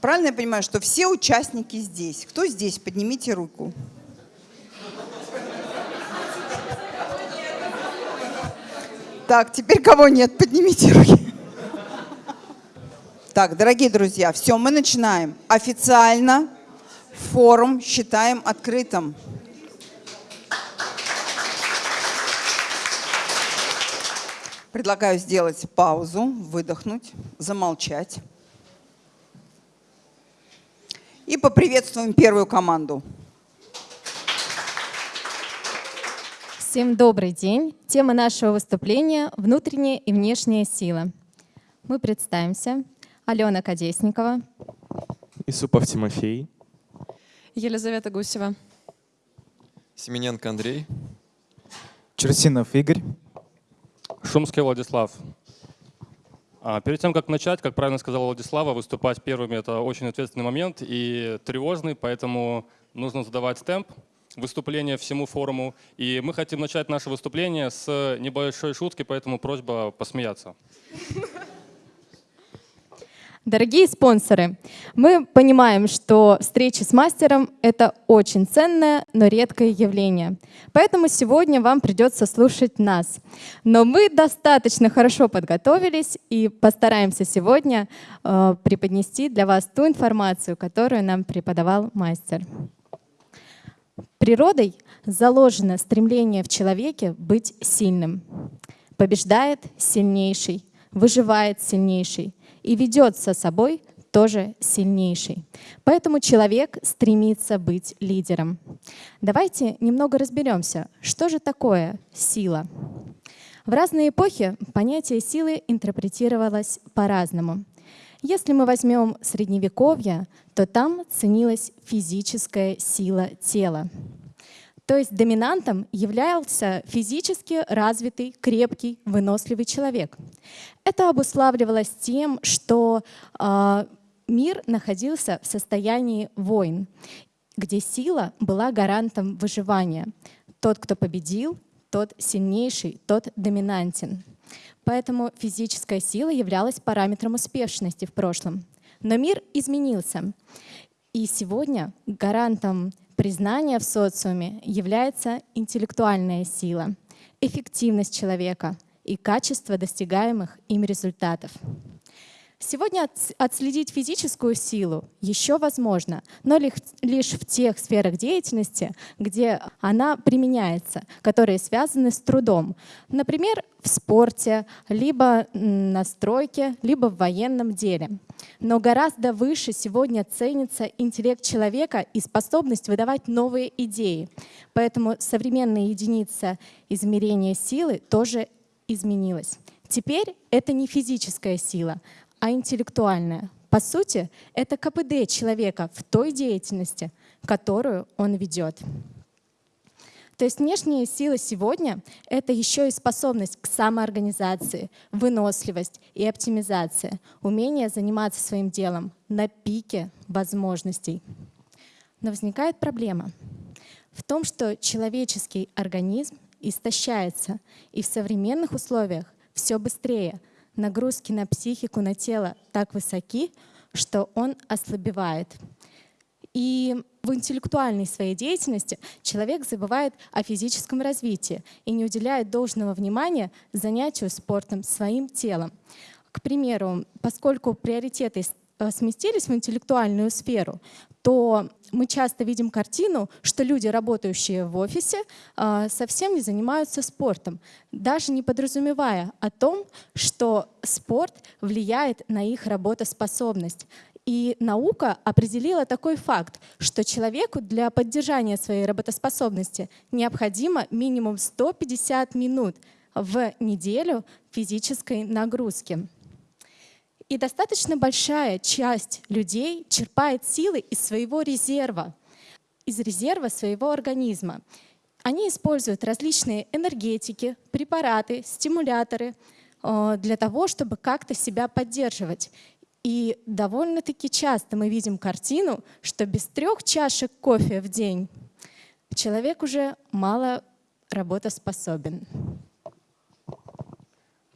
Правильно я понимаю, что все участники здесь? Кто здесь? Поднимите руку. Так, теперь кого нет? Поднимите руки. Так, дорогие друзья, все, мы начинаем. Официально форум считаем открытым. Предлагаю сделать паузу, выдохнуть, замолчать. И поприветствуем первую команду. Всем добрый день. Тема нашего выступления – внутренняя и внешняя сила. Мы представимся. Алена Кадесникова. Исупов Тимофей. Елизавета Гусева. Семененко Андрей. Черсинов Игорь. Шумский Владислав. А, перед тем, как начать, как правильно сказала Владислава, выступать первыми – это очень ответственный момент и тревожный, поэтому нужно задавать темп выступления всему форуму. И мы хотим начать наше выступление с небольшой шутки, поэтому просьба посмеяться. Дорогие спонсоры, мы понимаем, что встречи с мастером — это очень ценное, но редкое явление. Поэтому сегодня вам придется слушать нас. Но мы достаточно хорошо подготовились и постараемся сегодня э, преподнести для вас ту информацию, которую нам преподавал мастер. Природой заложено стремление в человеке быть сильным. Побеждает сильнейший, выживает сильнейший и ведет со собой тоже сильнейший. Поэтому человек стремится быть лидером. Давайте немного разберемся, что же такое сила. В разные эпохи понятие силы интерпретировалось по-разному. Если мы возьмем Средневековье, то там ценилась физическая сила тела. То есть доминантом являлся физически развитый, крепкий, выносливый человек. Это обуславливалось тем, что э, мир находился в состоянии войн, где сила была гарантом выживания. Тот, кто победил, тот сильнейший, тот доминантен. Поэтому физическая сила являлась параметром успешности в прошлом. Но мир изменился. И сегодня гарантом признания в социуме является интеллектуальная сила, эффективность человека и качество достигаемых им результатов. Сегодня отследить физическую силу еще возможно, но лишь в тех сферах деятельности, где она применяется, которые связаны с трудом. Например, в спорте, либо на стройке, либо в военном деле. Но гораздо выше сегодня ценится интеллект человека и способность выдавать новые идеи. Поэтому современная единица измерения силы тоже изменилась. Теперь это не физическая сила, а интеллектуальная. По сути, это КПД человека в той деятельности, которую он ведет. То есть внешняя сила сегодня — это еще и способность к самоорганизации, выносливость и оптимизация, умение заниматься своим делом на пике возможностей. Но возникает проблема в том, что человеческий организм истощается, и в современных условиях все быстрее — нагрузки на психику, на тело так высоки, что он ослабевает. И в интеллектуальной своей деятельности человек забывает о физическом развитии и не уделяет должного внимания занятию спортом, своим телом. К примеру, поскольку приоритеты сместились в интеллектуальную сферу, то мы часто видим картину, что люди, работающие в офисе, э, совсем не занимаются спортом, даже не подразумевая о том, что спорт влияет на их работоспособность. И наука определила такой факт, что человеку для поддержания своей работоспособности необходимо минимум 150 минут в неделю физической нагрузки. И достаточно большая часть людей черпает силы из своего резерва, из резерва своего организма. Они используют различные энергетики, препараты, стимуляторы э, для того, чтобы как-то себя поддерживать. И довольно-таки часто мы видим картину, что без трех чашек кофе в день человек уже мало работоспособен.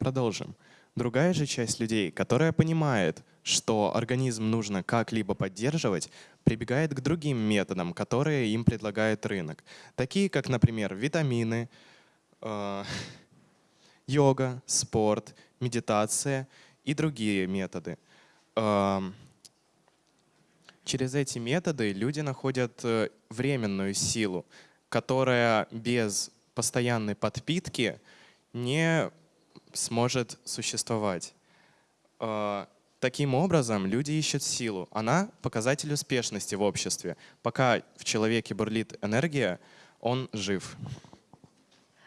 Продолжим. Другая же часть людей, которая понимает, что организм нужно как-либо поддерживать, прибегает к другим методам, которые им предлагает рынок. Такие как, например, витамины, э, йога, спорт, медитация и другие методы. Эм, Через эти методы люди находят э, временную силу, которая без постоянной подпитки не сможет существовать. Э, Таким образом, люди ищут силу. Она — показатель успешности в обществе. Пока в человеке бурлит энергия, он жив.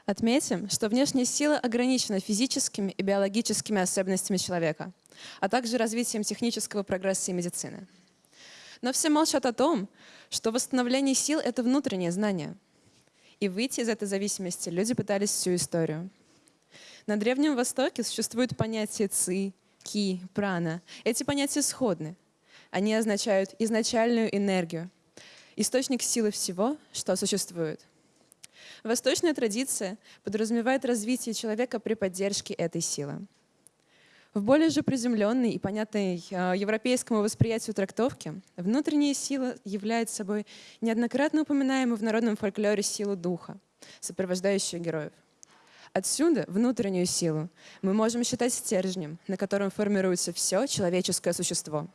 Отметим, что внешняя сила ограничена физическими и биологическими особенностями человека, а также развитием технического прогресса и медицины. Но все молчат о том, что восстановление сил — это внутреннее знание. И выйти из этой зависимости люди пытались всю историю. На Древнем Востоке существует понятие ци, ки, прана. Эти понятия сходны. Они означают изначальную энергию, источник силы всего, что существует. Восточная традиция подразумевает развитие человека при поддержке этой силы. В более же приземленной и понятной э, европейскому восприятию трактовки внутренняя сила является собой неоднократно упоминаемую в народном фольклоре силу духа, сопровождающую героев. Отсюда внутреннюю силу мы можем считать стержнем, на котором формируется все человеческое существо.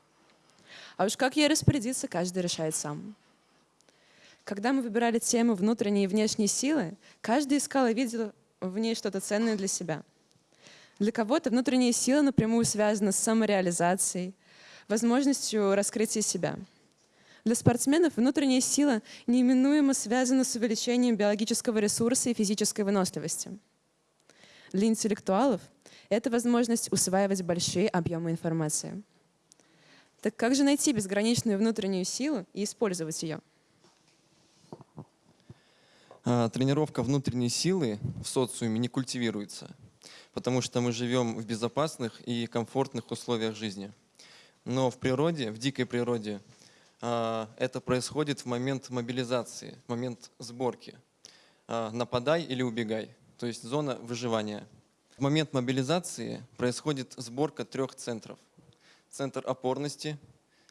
А уж как ей распорядиться, каждый решает сам. Когда мы выбирали тему внутренней и внешней силы, каждый искал и видел в ней что-то ценное для себя. Для кого-то внутренняя сила напрямую связана с самореализацией, возможностью раскрытия себя. Для спортсменов внутренняя сила неименуемо связана с увеличением биологического ресурса и физической выносливости. Для интеллектуалов это возможность усваивать большие объемы информации. Так как же найти безграничную внутреннюю силу и использовать ее? А, Тренировка внутренней силы в социуме не культивируется, потому что мы живем в безопасных и комфортных условиях жизни. Но в природе, в дикой природе, а, это происходит в момент мобилизации, в момент сборки. А, Нападай или убегай, то есть зона выживания. В момент мобилизации происходит сборка трех центров. Центр опорности,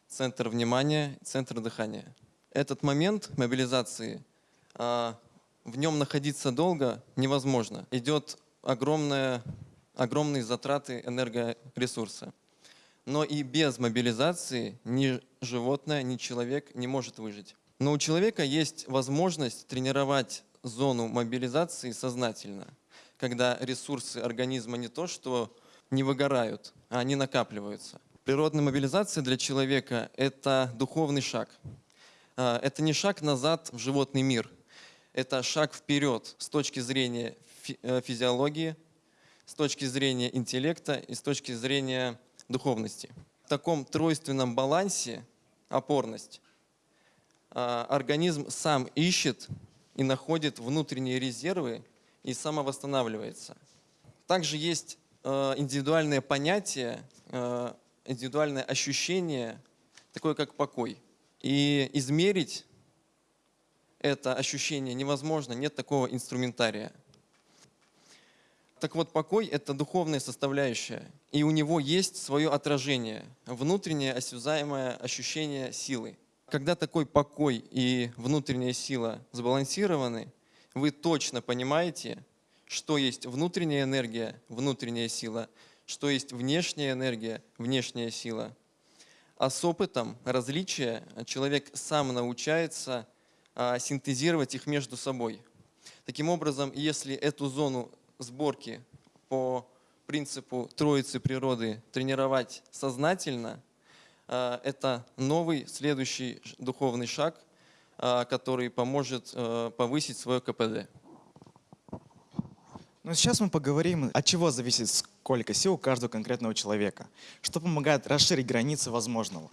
центр внимания, центр дыхания. Этот момент мобилизации а, в нем находиться долго невозможно. Идет огромная, огромные затраты энергоресурса. Но и без мобилизации ни животное, ни человек не может выжить. Но у человека есть возможность тренировать зону мобилизации сознательно, когда ресурсы организма не то, что не выгорают, а они накапливаются. Природная мобилизация для человека — это духовный шаг. А, Это не шаг назад в животный мир — это шаг вперед с точки зрения э, физиологии, с точки зрения интеллекта и с точки зрения духовности. В таком тройственном балансе опорность а, организм сам ищет и находит внутренние резервы и самовосстанавливается. Также есть э, индивидуальное понятие, э, индивидуальное ощущение, такое как покой. И измерить это ощущение невозможно, нет такого инструментария. Так вот, покой — это духовная составляющая, и у него есть свое отражение, внутреннее осязаемое ощущение силы. Когда такой покой и внутренняя сила сбалансированы, вы точно понимаете, что есть внутренняя энергия, внутренняя сила, что есть внешняя энергия, внешняя сила. А с опытом различия человек сам научается а, синтезировать их между собой. Таким образом, если эту зону сборки по принципу троицы природы тренировать сознательно, это новый следующий духовный шаг, а, который поможет э, повысить свое КПД. Ну, сейчас мы поговорим, от чего зависит сколько сил у каждого конкретного человека, что помогает расширить границы возможного.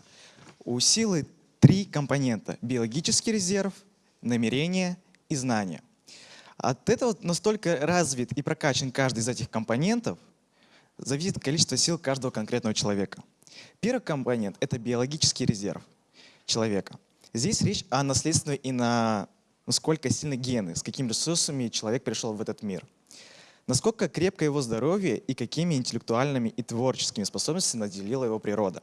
У силы три компонента – биологический резерв, намерение и знание. От этого настолько развит и прокачан каждый из этих компонентов, зависит количество сил каждого конкретного человека. Первый компонент – это биологический резерв человека. Здесь речь о наследственной и на насколько сильны гены, с какими ресурсами человек пришел в этот мир. Насколько крепко его здоровье и какими интеллектуальными и творческими способностями наделила его природа.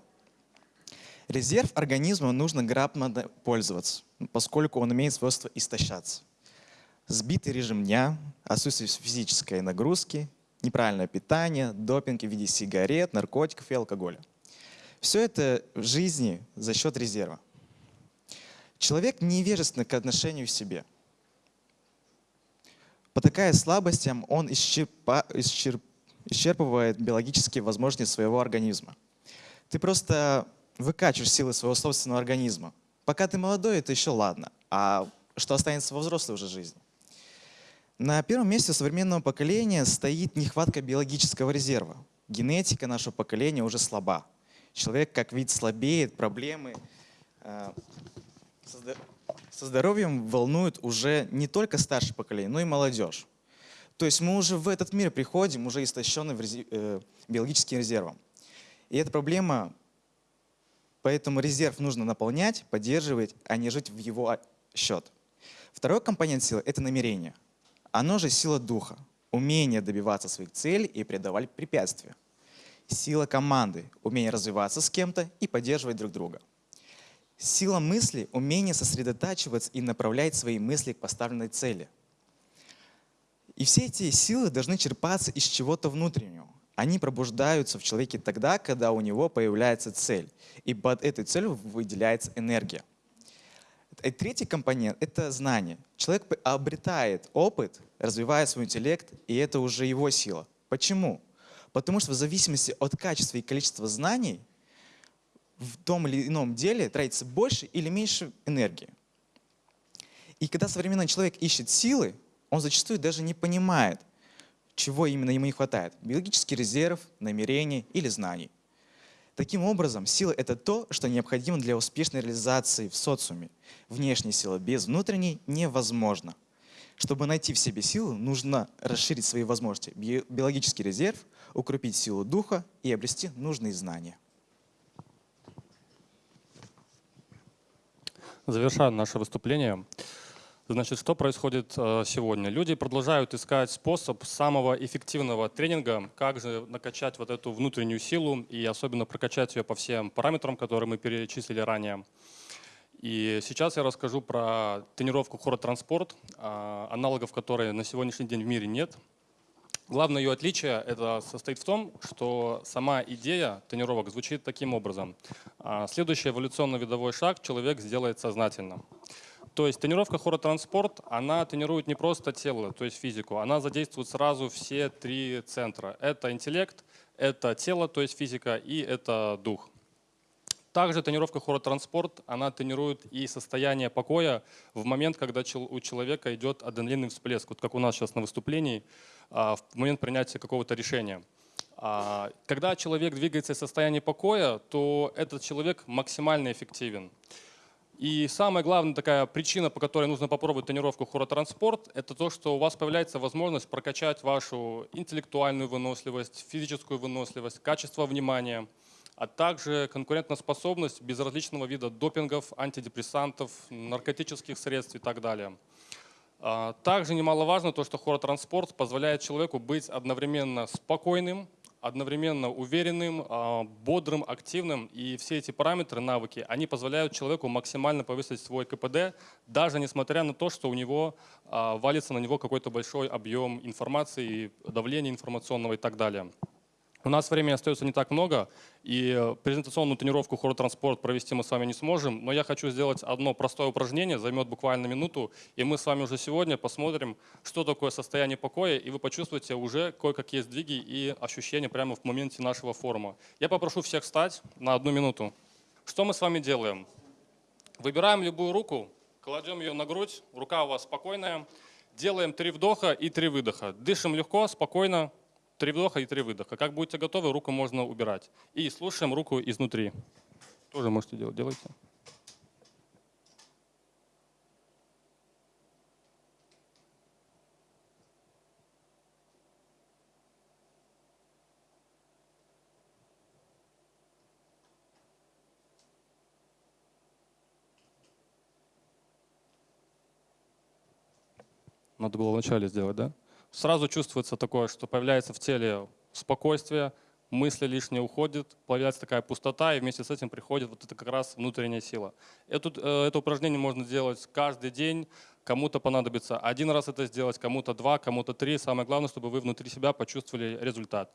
Резерв организма нужно грамотно пользоваться, поскольку он имеет свойство истощаться. Сбитый режим дня, отсутствие физической нагрузки, неправильное питание, допинг в виде сигарет, наркотиков и алкоголя. Все это в жизни за счет резерва. Человек невежественный к отношению к себе. Потакая слабостям, он исчерпа- исчерп- исчерпывает биологические возможности своего организма. Ты просто выкачиваешь силы своего собственного организма. Пока ты молодой, это еще ладно. А что останется во взрослой уже жизни? На первом месте у современного поколения стоит нехватка биологического резерва. Генетика нашего поколения уже слаба. Человек как вид слабеет, проблемы э, со здо- со здоровьем волнуют уже не только старшее поколение, но и молодежь. То есть мы уже в этот мир приходим, уже рези- э, биологическим резервом. И эта проблема, поэтому резерв нужно наполнять, поддерживать, а не жить в его а, счет. Второй компонент силы – это намерение. Оно же сила духа, умение добиваться своих целей и преодолевать препятствия. Сила команды – умение развиваться с кем-то и поддерживать друг друга. Сила мысли – умение сосредотачиваться и направлять свои мысли к поставленной цели. И все эти силы должны черпаться из чего-то внутреннего. Они пробуждаются в человеке тогда, когда у него появляется цель. И под этой целью выделяется энергия. И третий компонент – это знание. Человек обретает опыт, развивает свой интеллект, и это уже его сила. Почему? Потому что в зависимости от качества и количества знаний в том или ином деле тратится больше или меньше энергии. И когда современный человек ищет силы, он зачастую даже не понимает, чего именно ему не хватает. Биологический резерв, намерений или знаний. Таким образом, сила — это то, что необходимо для успешной реализации в социуме. Внешняя сила без внутренней невозможна. Чтобы найти в себе силу, нужно расширить свои возможности. Би- Биологический резерв, укрепить силу духа и обрести нужные знания. Завершая наше выступление, значит, что происходит э, сегодня? Люди продолжают искать способ самого эффективного тренинга, как же накачать вот эту внутреннюю силу и особенно прокачать ее по всем параметрам, которые мы перечислили ранее. И сейчас я расскажу про тренировку хоротранспорт, аналогов которой на сегодняшний день в мире нет. Главное ее отличие это состоит в том, что сама идея тренировок звучит таким образом. А, Следующий эволюционно-видовой шаг человек сделает сознательно. То есть тренировка хоротранспорт, она тренирует не просто тело, то есть физику, она задействует сразу все три центра. Это интеллект, это тело, то есть физика, и это дух. Также тренировка хоротранспорт, она тренирует и состояние покоя в момент, когда у человека идет адреналинный всплеск, вот как у нас сейчас на выступлении, а, в момент принятия какого-то решения. А, Когда человек двигается в состоянии покоя, то этот человек максимально эффективен. И самая главная такая причина, по которой нужно попробовать тренировку хоротранспорт, это то, что у вас появляется возможность прокачать вашу интеллектуальную выносливость, физическую выносливость, качество внимания, а также конкурентоспособность без различного вида допингов, антидепрессантов, наркотических средств и так далее. А, Также немаловажно то, что хоротранспорт позволяет человеку быть одновременно спокойным, одновременно уверенным, а, бодрым, активным. И все эти параметры, навыки, они позволяют человеку максимально повысить свой КПД, даже несмотря на то, что у него а, валится на него какой-то большой объем информации, давления информационного и так далее. У нас времени остается не так много, и презентационную тренировку хоротранспорт провести мы с вами не сможем, но я хочу сделать одно простое упражнение, займет буквально минуту, и мы с вами уже сегодня посмотрим, что такое состояние покоя, и вы почувствуете уже кое-какие сдвиги и ощущения прямо в моменте нашего форума. Я попрошу всех встать на одну минуту. Что мы с вами делаем? Выбираем любую руку, кладем ее на грудь, рука у вас спокойная, делаем три вдоха и три выдоха. Дышим легко, спокойно, Три вдоха и три выдоха. Как будете готовы, руку можно убирать. И слушаем руку изнутри. Тоже можете делать. Делайте. Надо было вначале сделать, да? Сразу чувствуется такое, что появляется в теле спокойствие, мысли лишние уходят, появляется такая пустота, и вместе с этим приходит вот это как раз внутренняя сила. Эту, э, это упражнение можно делать каждый день, кому-то понадобится один раз это сделать, кому-то два, кому-то три. Самое главное, чтобы вы внутри себя почувствовали результат.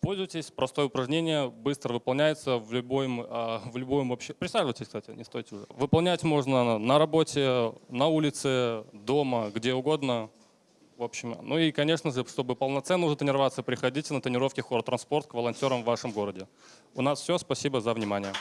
Пользуйтесь, простое упражнение, быстро выполняется в любом, э, в любом вообще. Присаживайтесь, кстати, не стойте уже. Выполнять можно на работе, на улице, дома, где угодно. В общем, ну и, конечно же, чтобы полноценно уже тренироваться, приходите на тренировки хор транспорт к волонтерам в вашем городе. У нас все. Спасибо за внимание.